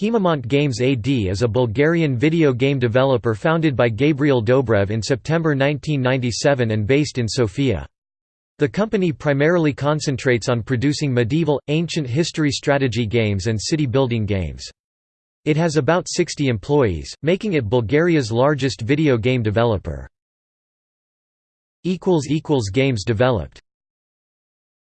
Haemimont Games AD is a Bulgarian video game developer founded by Gabriel Dobrev in September 1997 and based in Sofia. The company primarily concentrates on producing medieval, ancient history strategy games and city-building games. It has about 60 employees, making it Bulgaria's largest video game developer. Games developed